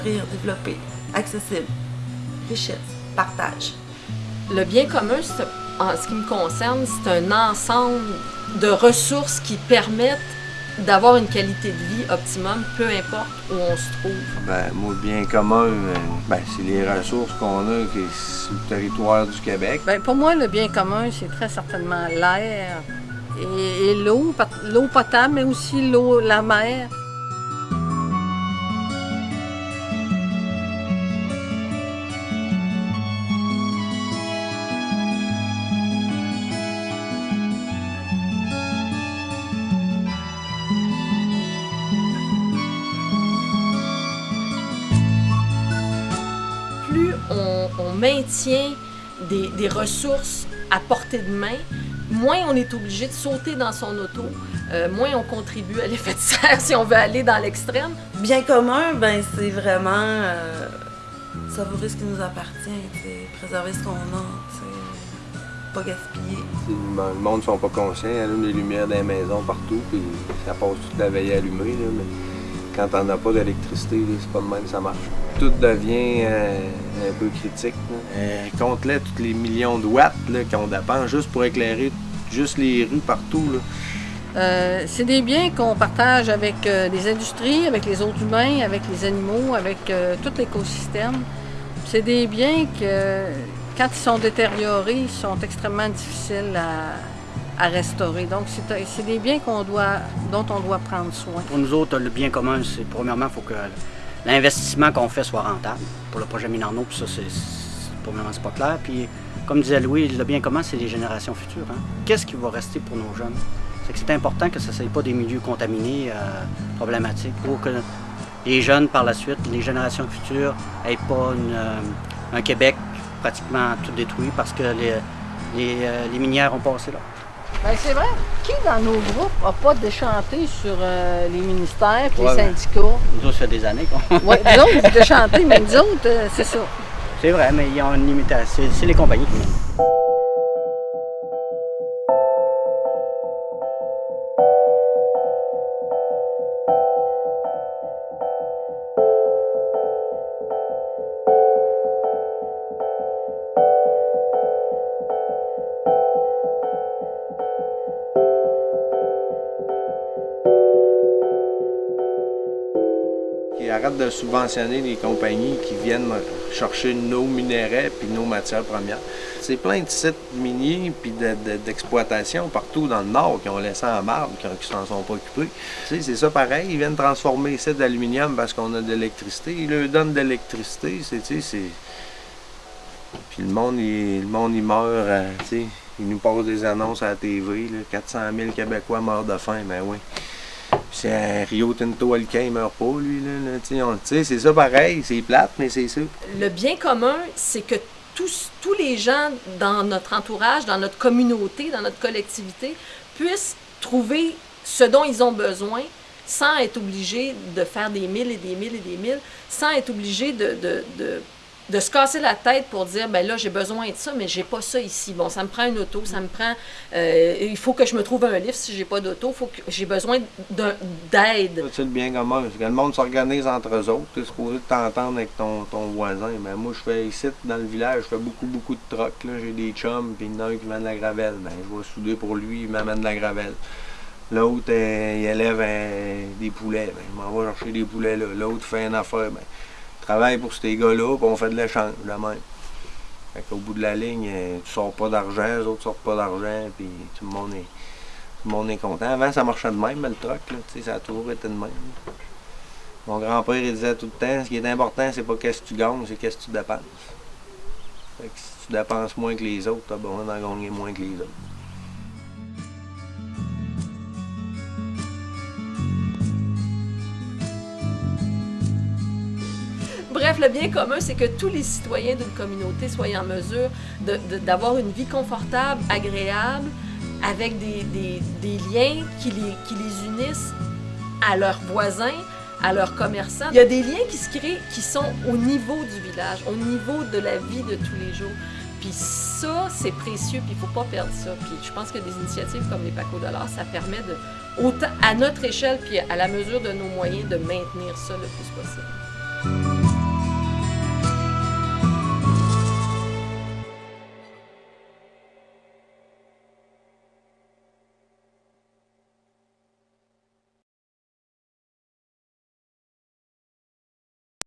fleurir, développer, accessible, richesse, partage. Le bien commun, en ce qui me concerne, c'est un ensemble de ressources qui permettent d'avoir une qualité de vie optimum, peu importe où on se trouve. Ben, moi, le bien commun, ben, c'est les ressources qu'on a qui sur le territoire du Québec. Ben, pour moi, le bien commun, c'est très certainement l'air et, et l'eau, l'eau potable, mais aussi l'eau, la mer. Maintient des, ressources à portée de main, moins on est obligé de sauter dans son auto, euh, moins on contribue à l'effet de serre si on veut aller dans l'extrême. Bien commun, ben c'est vraiment euh, savourer ce qui nous appartient, préserver ce qu'on a, pas gaspiller. Ben, le monde ne sont pas conscients, il y a des lumières dans les maisons partout, puis ça passe toute la veille allumée. Là, mais quand on n'a pas d'électricité, c'est pas de même ça marche. Tout devient euh, un peu critique. Euh, compte-les tous les millions de watts qu'on dépend juste pour éclairer juste les rues partout. Euh, c'est des biens qu'on partage avec les industries, avec les autres humains, avec les animaux, avec tout l'écosystème. C'est des biens que, quand ils sont détériorés, ils sont extrêmement difficiles à, Donc, c'est des biens dont on doit prendre soin. Pour nous autres, le bien commun, c'est premièrement, il faut que l'investissement qu'on fait soit rentable pour le projet Minarno, puis ça, c'est premièrement, c'est pas clair. Puis, comme disait Louis, le bien commun, c'est les générations futures. Hein. Qu'est-ce qui va rester pour nos jeunes? C'est que c'est important que ce ne soit pas des milieux contaminés, euh, problématiques, pour que les jeunes, par la suite, les générations futures, n'aient pas euh, un Québec pratiquement tout détruit parce que les, euh, les minières ont passé là. Ben, c'est vrai. Qui dans nos groupes n'a pas déchanté sur euh, les ministères et les syndicats? Nous autres, ça fait des années qu'on. oui, nous autres, vous déchantez, mais nous autres, euh, c'est ça. C'est vrai, mais il y a une limitation. C'est les compagnies qui arrête de subventionner les compagnies qui viennent chercher nos minéraux puis nos matières premières. C'est plein de sites miniers puis d'exploitation partout dans le Nord qui ont laissé en marbre, qui ne s'en sont pas occupés. c'est ça pareil, ils viennent transformer ça d'aluminium parce qu'on a de l'électricité. Ils leur donnent de l'électricité, c'est... Puis le monde, il, le monde, meurt, euh, sais, ils nous posent des annonces à la TV, 400 000 Québécois meurent de faim, ben oui. C'est Rio Tinto Alcain, il meurt pas, lui. Là, c'est ça pareil, c'est plate, mais c'est ça. Le bien commun, c'est que tous, tous les gens dans notre entourage, dans notre communauté, dans notre collectivité, puissent trouver ce dont ils ont besoin sans être obligés de faire des milles et des milles et des milles, sans être obligés de de se casser la tête pour dire ben là j'ai besoin de ça mais j'ai pas ça ici. Bon ça me prend une auto ça me prend euh, il faut que je me trouve un livre si j'ai pas d'auto. Faut que j'ai besoin d'aide. C'est le bien commun que le monde s'organise entre eux autres. Tu es supposé t'entendre avec ton, voisin. Mais moi je fais ici dans le village je fais beaucoup beaucoup de trocs j'ai des chums puis il y en a un qui de la gravelle. Ben je vais souder pour lui il m'amène la gravelle. L'autre, euh, il élève euh, des poulets. Ben, je m'en vais chercher des poulets là. L'autre fait une affaire. Ben, travaille pour ces gars-là, puis on fait de l'échange, la même. Fait qu'au bout de la ligne, euh, tu sors pas d'argent, les autres sortent pas d'argent, puis tout le monde est content. Avant, ça marchait de même, le truc, là, ça a toujours été de même. Mon grand-père, il disait tout le temps, ce qui est important, c'est pas qu'est-ce que tu gagnes, c'est qu'est-ce que tu dépenses. Si tu dépenses moins que les autres, t'as besoin d'en gagner moins que les autres. Bref, le bien commun, c'est que tous les citoyens d'une communauté soient en mesure d'avoir une vie confortable, agréable, avec des, liens qui les, unissent à leurs voisins, à leurs commerçants. Il y a des liens qui se créent qui sont au niveau du village, au niveau de la vie de tous les jours. Puis ça, c'est précieux, puis il ne faut pas perdre ça. Puis je pense que des initiatives comme les Paco Dollars, ça permet à notre échelle, puis à la mesure de nos moyens, de maintenir ça le plus possible.